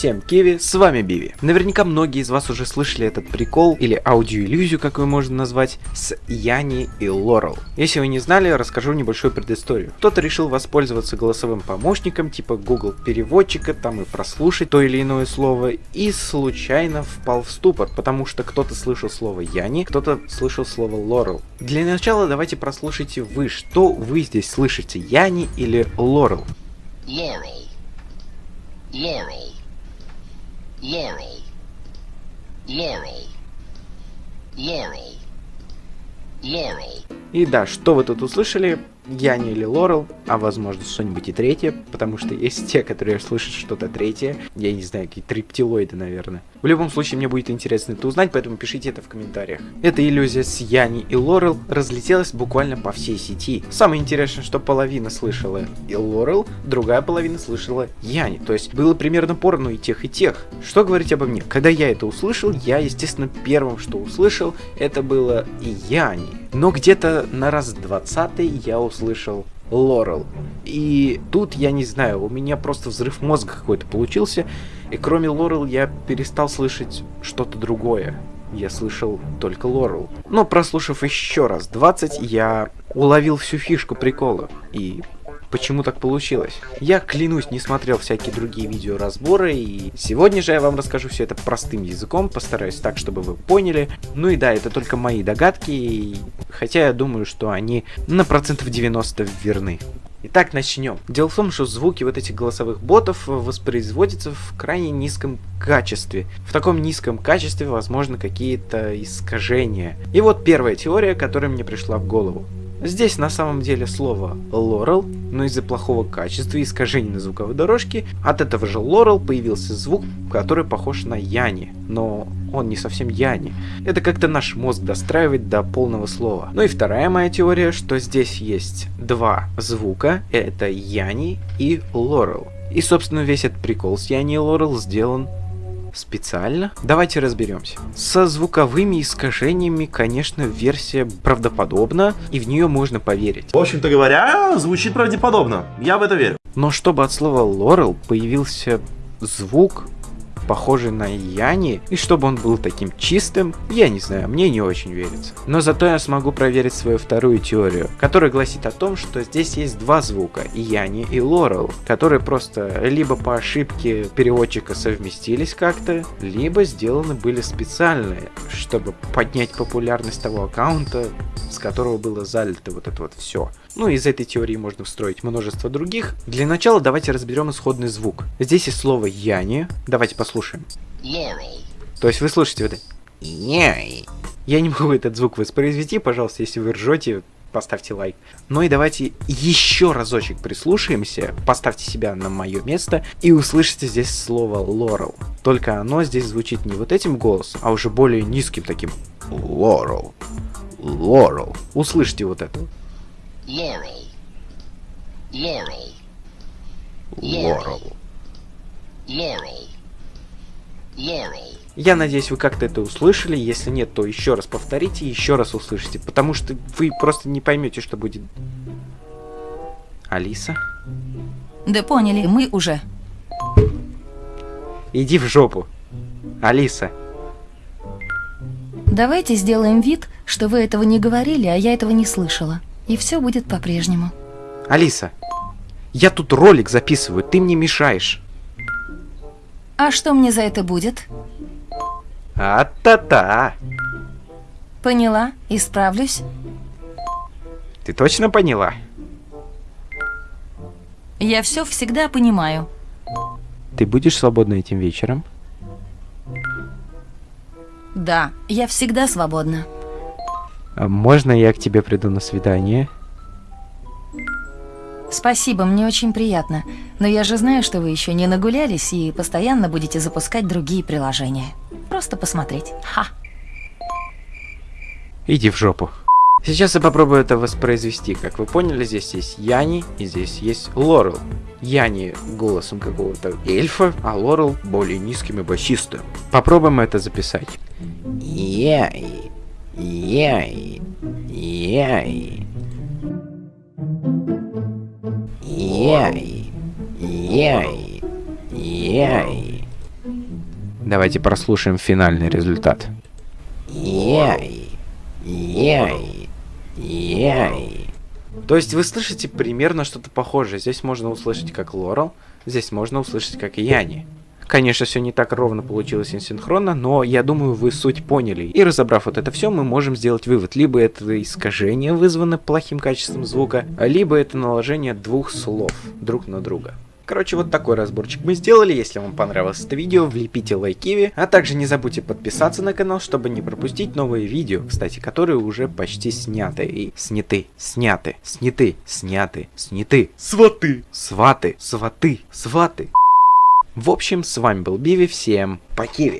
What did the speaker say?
Всем киви, с вами Биви. Наверняка многие из вас уже слышали этот прикол, или аудиоиллюзию, как его можно назвать, с Яни и Лорел. Если вы не знали, расскажу небольшую предысторию. Кто-то решил воспользоваться голосовым помощником, типа Google переводчика, там и прослушать то или иное слово, и случайно впал в ступор, потому что кто-то слышал слово Яни, кто-то слышал слово Лорел. Для начала давайте прослушайте вы, что вы здесь слышите, Яни или Лорел? Laurel. Laurel. Laurel. Laurel. Laurel. Laurel. И да, что вы тут услышали? Яни или Лорел, а возможно что-нибудь и третье, потому что есть те, которые слышат что-то третье. Я не знаю, какие триптилоиды, наверное. В любом случае, мне будет интересно это узнать, поэтому пишите это в комментариях. Эта иллюзия с Яни и Лорел разлетелась буквально по всей сети. Самое интересное, что половина слышала и Лорел, другая половина слышала Яни. То есть было примерно поровну и тех, и тех. Что говорить обо мне? Когда я это услышал, я, естественно, первым, что услышал, это было Яни. Но где-то на раз двадцатый я услышал Лорел. И тут, я не знаю, у меня просто взрыв мозга какой-то получился. И кроме Лорел я перестал слышать что-то другое. Я слышал только Лорел. Но прослушав еще раз 20, я уловил всю фишку прикола. И почему так получилось. Я, клянусь, не смотрел всякие другие видеоразборы, и сегодня же я вам расскажу все это простым языком, постараюсь так, чтобы вы поняли. Ну и да, это только мои догадки, хотя я думаю, что они на процентов 90 верны. Итак, начнем. Дело в том, что звуки вот этих голосовых ботов воспроизводятся в крайне низком качестве. В таком низком качестве возможно какие-то искажения. И вот первая теория, которая мне пришла в голову. Здесь на самом деле слово Laurel, но из-за плохого качества и искажений на звуковой дорожке от этого же Laurel появился звук, который похож на Яни, но он не совсем Яни. Это как-то наш мозг достраивает до полного слова. Ну и вторая моя теория, что здесь есть два звука, это Яни и Laurel. И собственно весь этот прикол с Яни и Laurel сделан специально? Давайте разберемся. Со звуковыми искажениями, конечно, версия правдоподобна, и в нее можно поверить. В общем-то говоря, звучит правдеподобно. Я в это верю. Но чтобы от слова Лорел появился звук, похожий на Яни, и чтобы он был таким чистым, я не знаю, мне не очень верится. Но зато я смогу проверить свою вторую теорию, которая гласит о том, что здесь есть два звука, Яни и Лорел, которые просто либо по ошибке переводчика совместились как-то, либо сделаны были специально, чтобы поднять популярность того аккаунта, с которого было залито вот это вот все. Ну, из этой теории можно встроить множество других. Для начала давайте разберем исходный звук. Здесь есть слово Яни. Давайте послушаем. Laurel. То есть вы слышите вот это. Я не могу этот звук воспроизвести, пожалуйста, если вы ржете, поставьте лайк. Ну и давайте еще разочек прислушаемся, поставьте себя на мое место и услышите здесь слово Лорел. Только оно здесь звучит не вот этим голосом, а уже более низким таким Лорел. Лорел. Услышьте вот это. Laurel. Laurel. Лорел. Laurel. Laurel. Я надеюсь, вы как-то это услышали. Если нет, то еще раз повторите еще раз услышите. Потому что вы просто не поймете, что будет. Алиса? Да поняли, мы уже. Иди в жопу. Алиса. Давайте сделаем вид, что вы этого не говорили, а я этого не слышала. И все будет по-прежнему. Алиса. Я тут ролик записываю, ты мне мешаешь. А что мне за это будет? А-та-та. Поняла, исправлюсь. Ты точно поняла? Я все всегда понимаю. Ты будешь свободна этим вечером? Да, я всегда свободна. А можно я к тебе приду на свидание? Спасибо, мне очень приятно. Но я же знаю, что вы еще не нагулялись и постоянно будете запускать другие приложения. Просто посмотреть. Ха. Иди в жопу. Сейчас я попробую это воспроизвести. Как вы поняли, здесь есть Яни и здесь есть Лорел. Яни голосом какого-то эльфа, а Лорел более низким и басистым. Попробуем это записать. Яй, яй, яй. Яй, яй, яй, Давайте прослушаем финальный результат. Яй, яй, яй. То есть вы слышите примерно что-то похожее. Здесь можно услышать как Лорел, здесь можно услышать как Яни. Конечно, все не так ровно получилось синхронно, но я думаю, вы суть поняли. И разобрав вот это все, мы можем сделать вывод. Либо это искажение вызвано плохим качеством звука, либо это наложение двух слов друг на друга. Короче, вот такой разборчик мы сделали. Если вам понравилось это видео, влепите лайкиви. А также не забудьте подписаться на канал, чтобы не пропустить новые видео, кстати, которые уже почти сняты. И сняты, сняты, сняты, сняты, сняты. Сваты, сваты, сваты, сваты. В общем, с вами был Биви, всем покиви.